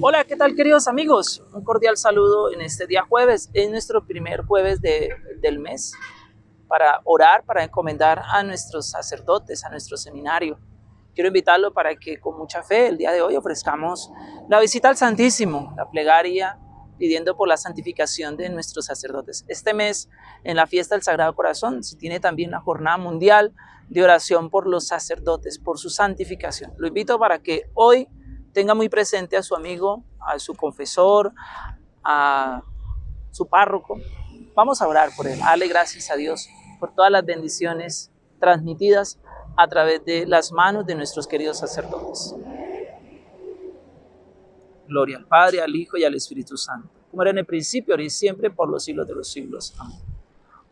Hola, ¿qué tal queridos amigos? Un cordial saludo en este día jueves, es nuestro primer jueves de, del mes para orar, para encomendar a nuestros sacerdotes, a nuestro seminario. Quiero invitarlo para que con mucha fe el día de hoy ofrezcamos la visita al Santísimo, la plegaria, pidiendo por la santificación de nuestros sacerdotes. Este mes, en la fiesta del Sagrado Corazón, se tiene también la jornada mundial de oración por los sacerdotes, por su santificación. Lo invito para que hoy tenga muy presente a su amigo, a su confesor, a su párroco. Vamos a orar por él. Dale gracias a Dios por todas las bendiciones transmitidas a través de las manos de nuestros queridos sacerdotes. Gloria al Padre, al Hijo y al Espíritu Santo, como era en el principio, ahora y siempre, por los siglos de los siglos. Amén.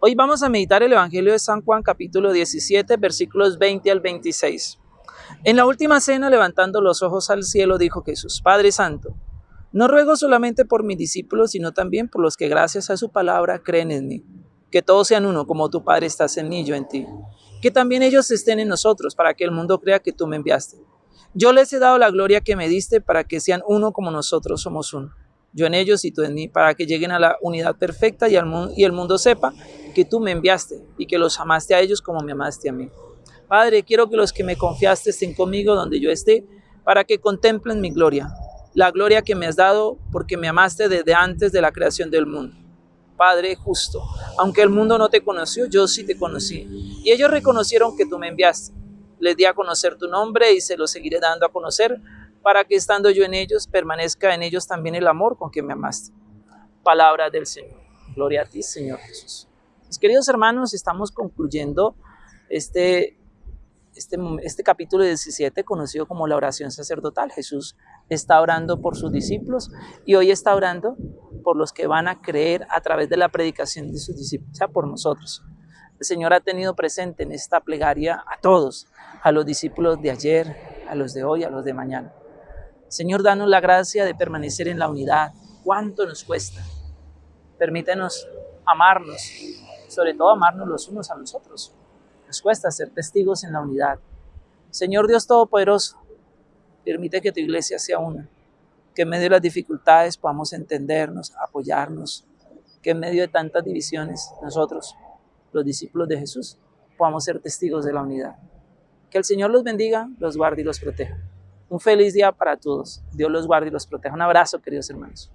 Hoy vamos a meditar el Evangelio de San Juan, capítulo 17, versículos 20 al 26. En la última cena, levantando los ojos al cielo, dijo Jesús, Padre Santo, no ruego solamente por mis discípulos, sino también por los que gracias a su palabra creen en mí. Que todos sean uno, como tu Padre estás en mí, yo en ti. Que también ellos estén en nosotros, para que el mundo crea que tú me enviaste. Yo les he dado la gloria que me diste, para que sean uno como nosotros somos uno. Yo en ellos y tú en mí, para que lleguen a la unidad perfecta y, el mundo sepa que tú me enviaste y que los amaste a ellos como me amaste a mí. Padre, quiero que los que me confiaste estén conmigo donde yo esté, para que contemplen mi gloria, la gloria que me has dado porque me amaste desde antes de la creación del mundo. Padre justo, aunque el mundo no te conoció, yo sí te conocí. Y ellos reconocieron que tú me enviaste. Les di a conocer tu nombre y se lo seguiré dando a conocer para que estando yo en ellos, permanezca en ellos también el amor con que me amaste. Palabra del Señor. Gloria a ti, Señor Jesús. Mis queridos hermanos, estamos concluyendo este este, este capítulo 17 conocido como la oración sacerdotal. Jesús está orando por sus discípulos y hoy está orando por los que van a creer a través de la predicación de sus discípulos, o sea, por nosotros. El Señor ha tenido presente en esta plegaria a todos, a los discípulos de ayer, a los de hoy, a los de mañana. Señor, danos la gracia de permanecer en la unidad. ¿Cuánto nos cuesta? Permítenos amarnos, sobre todo amarnos los unos a los otros. Nos cuesta ser testigos en la unidad. Señor Dios Todopoderoso, permite que tu iglesia sea una, que en medio de las dificultades podamos entendernos, apoyarnos, que en medio de tantas divisiones nosotros, los discípulos de Jesús, podamos ser testigos de la unidad. Que el Señor los bendiga, los guarde y los proteja. Un feliz día para todos. Dios los guarde y los proteja. Un abrazo, queridos hermanos.